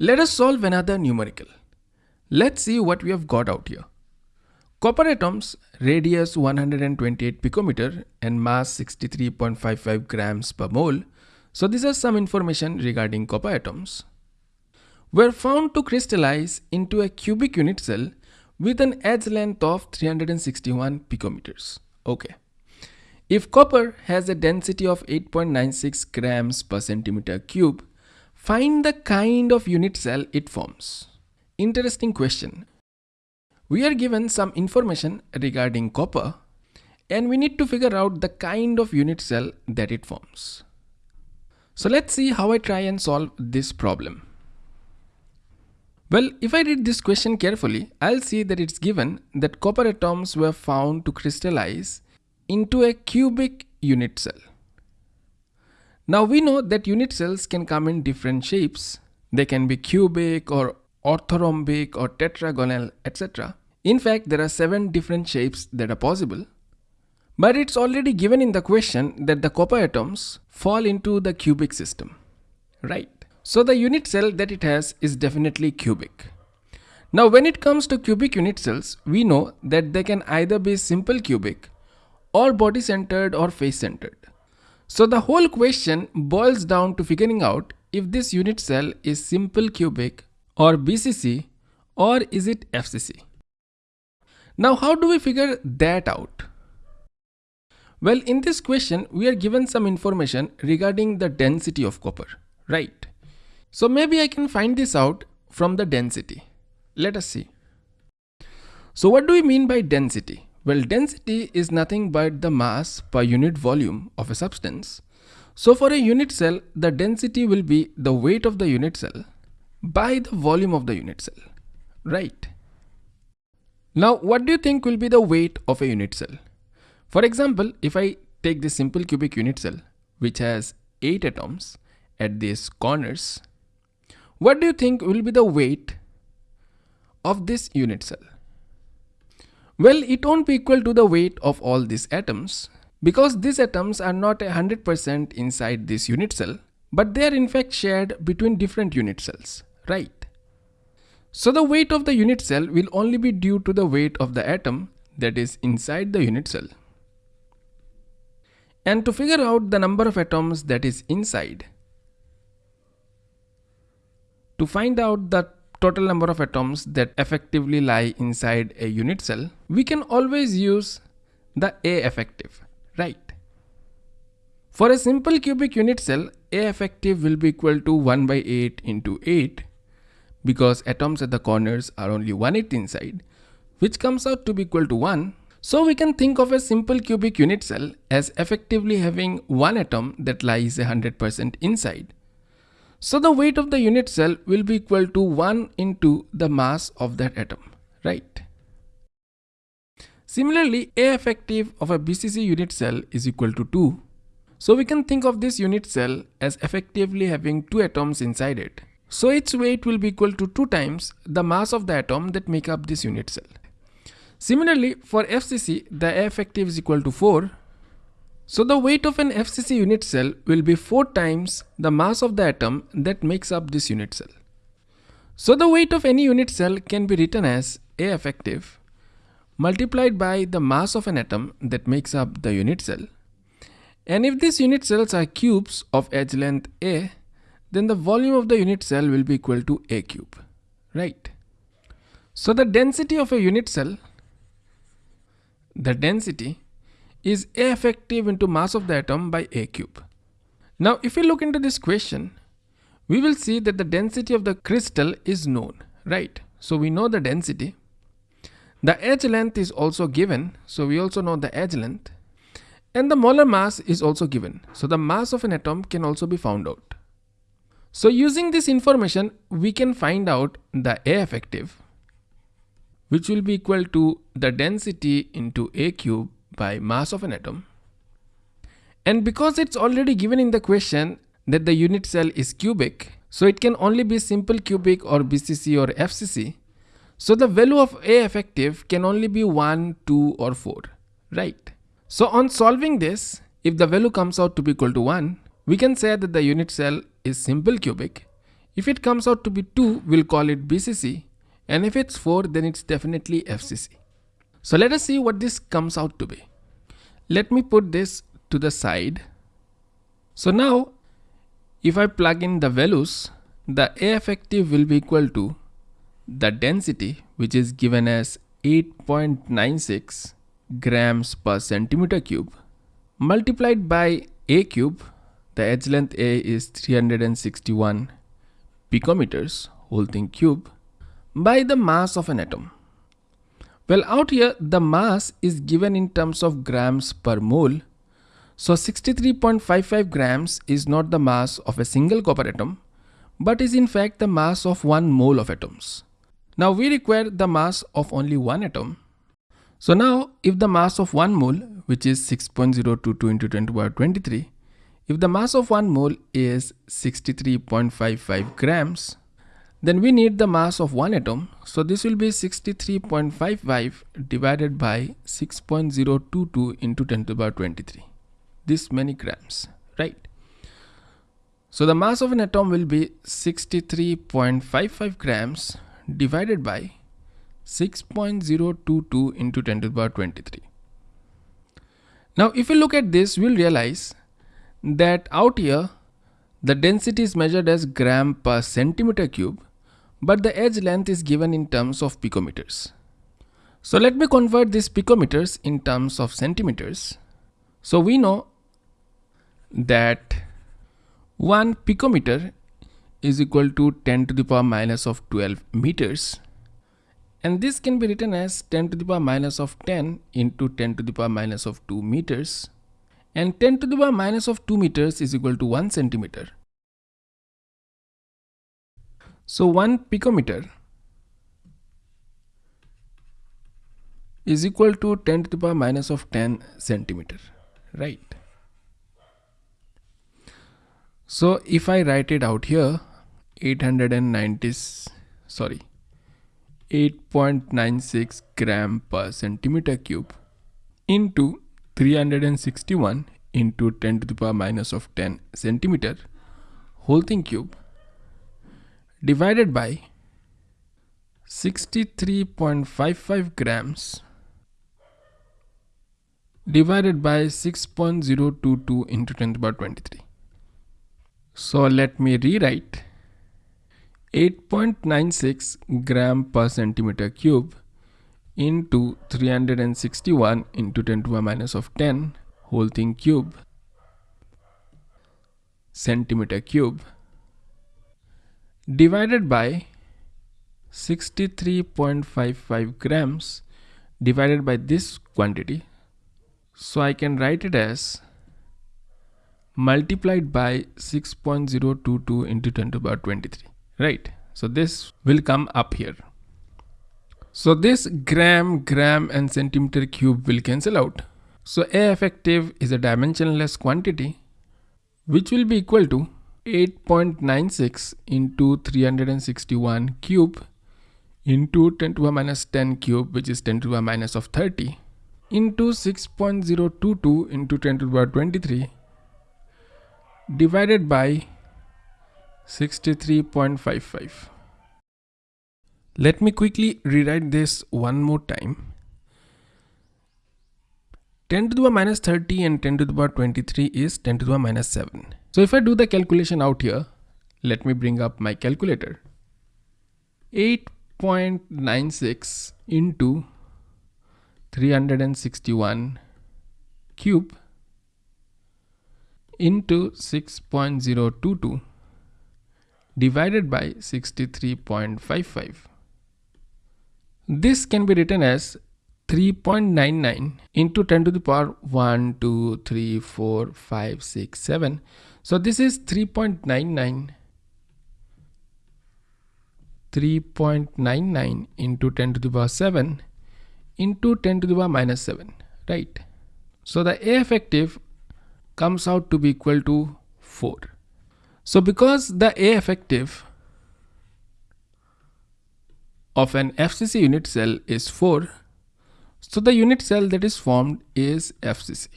Let us solve another numerical. Let's see what we have got out here. Copper atoms, radius 128 picometer and mass 63.55 grams per mole. So these are some information regarding copper atoms. Were found to crystallize into a cubic unit cell with an edge length of 361 picometers. Okay. If copper has a density of 8.96 grams per centimeter cube, find the kind of unit cell it forms. Interesting question. We are given some information regarding copper and we need to figure out the kind of unit cell that it forms. So let's see how I try and solve this problem. Well, if I read this question carefully, I'll see that it's given that copper atoms were found to crystallize into a cubic unit cell. Now we know that unit cells can come in different shapes. They can be cubic or orthorhombic or tetragonal, etc. In fact, there are seven different shapes that are possible. But it's already given in the question that the copper atoms fall into the cubic system, right? So the unit cell that it has is definitely cubic. Now when it comes to cubic unit cells, we know that they can either be simple cubic or body centered or face centered. So the whole question boils down to figuring out if this unit cell is simple cubic or BCC or is it FCC. Now how do we figure that out? Well in this question we are given some information regarding the density of copper, right? So maybe I can find this out from the density. Let us see. So what do we mean by density? Well, density is nothing but the mass per unit volume of a substance. So for a unit cell, the density will be the weight of the unit cell by the volume of the unit cell, right? Now, what do you think will be the weight of a unit cell? For example, if I take this simple cubic unit cell, which has 8 atoms at these corners, what do you think will be the weight of this unit cell? Well, it won't be equal to the weight of all these atoms because these atoms are not 100% inside this unit cell, but they are in fact shared between different unit cells, right? So the weight of the unit cell will only be due to the weight of the atom that is inside the unit cell. And to figure out the number of atoms that is inside, to find out the total number of atoms that effectively lie inside a unit cell, we can always use the A effective, right? For a simple cubic unit cell, A effective will be equal to 1 by 8 into 8 because atoms at the corners are only 1 8 inside, which comes out to be equal to 1. So we can think of a simple cubic unit cell as effectively having one atom that lies 100% inside so the weight of the unit cell will be equal to 1 into the mass of that atom, right? Similarly, A effective of a BCC unit cell is equal to 2. So we can think of this unit cell as effectively having two atoms inside it. So its weight will be equal to 2 times the mass of the atom that make up this unit cell. Similarly, for FCC, the A effective is equal to 4 so the weight of an FCC unit cell will be 4 times the mass of the atom that makes up this unit cell. So the weight of any unit cell can be written as A effective multiplied by the mass of an atom that makes up the unit cell. And if these unit cells are cubes of edge length A, then the volume of the unit cell will be equal to A cube, right? So the density of a unit cell, the density is A effective into mass of the atom by A cube. Now if we look into this question, we will see that the density of the crystal is known, right? So we know the density. The edge length is also given, so we also know the edge length. And the molar mass is also given, so the mass of an atom can also be found out. So using this information, we can find out the A effective, which will be equal to the density into A cube by mass of an atom. And because it's already given in the question that the unit cell is cubic, so it can only be simple cubic or BCC or FCC. So the value of A effective can only be 1, 2 or 4, right? So on solving this, if the value comes out to be equal to 1, we can say that the unit cell is simple cubic. If it comes out to be 2, we'll call it BCC. And if it's 4, then it's definitely FCC. So let us see what this comes out to be. Let me put this to the side. So now, if I plug in the values, the A effective will be equal to the density, which is given as 8.96 grams per centimeter cube multiplied by a cube the edge length a is 361 picometers whole thing cube by the mass of an atom well out here the mass is given in terms of grams per mole. So 63.55 grams is not the mass of a single copper atom but is in fact the mass of one mole of atoms. Now we require the mass of only one atom. So now if the mass of 1 mole which is 6.022 into 10 to power 23 if the mass of 1 mole is 63.55 grams then we need the mass of one atom. So this will be 63.55 divided by 6.022 into 10 to the power 23 this many grams right? So the mass of an atom will be 63.55 grams divided by 6.022 into 10 to the power 23. Now if we look at this, we'll realize that out here the density is measured as gram per centimeter cube, but the edge length is given in terms of picometers. So let me convert these picometers in terms of centimeters. So we know that 1 picometer is equal to 10 to the power minus of 12 meters and this can be written as 10 to the power minus of 10 into 10 to the power minus of 2 meters and 10 to the power minus of 2 meters is equal to 1 centimeter. So 1 picometer is equal to 10 to the power minus of 10 centimeter, right? So if I write it out here, 890, sorry, 8.96 gram per centimeter cube into 361 into 10 to the power minus of 10 centimeter whole thing cube divided by 63.55 grams divided by 6.022 into 10 to the power 23. So let me rewrite 8.96 gram per centimeter cube into 361 into 10 to the minus of 10 whole thing cube centimeter cube divided by 63.55 grams divided by this quantity. So I can write it as multiplied by 6.022 into 10 to the power 23 right? So this will come up here. So this gram gram and centimeter cube will cancel out. So a effective is a dimensionless quantity which will be equal to 8.96 into 361 cube into 10 to the minus 10 cube which is 10 to the minus of 30 into 6.022 into 10 to the power 23 divided by 63.55. Let me quickly rewrite this one more time. 10 to the power minus 30 and 10 to the power 23 is 10 to the power minus 7. So if I do the calculation out here, let me bring up my calculator. 8.96 into 361 cube into 6.022 divided by 63.55. This can be written as 3.99 into 10 to the power 1, 2, 3, 4, 5, 6, 7. So this is 3.99 3.99 into 10 to the power 7 into 10 to the power minus 7 right? So the a effective comes out to be equal to 4 so because the A effective of an FCC unit cell is 4, so the unit cell that is formed is FCC.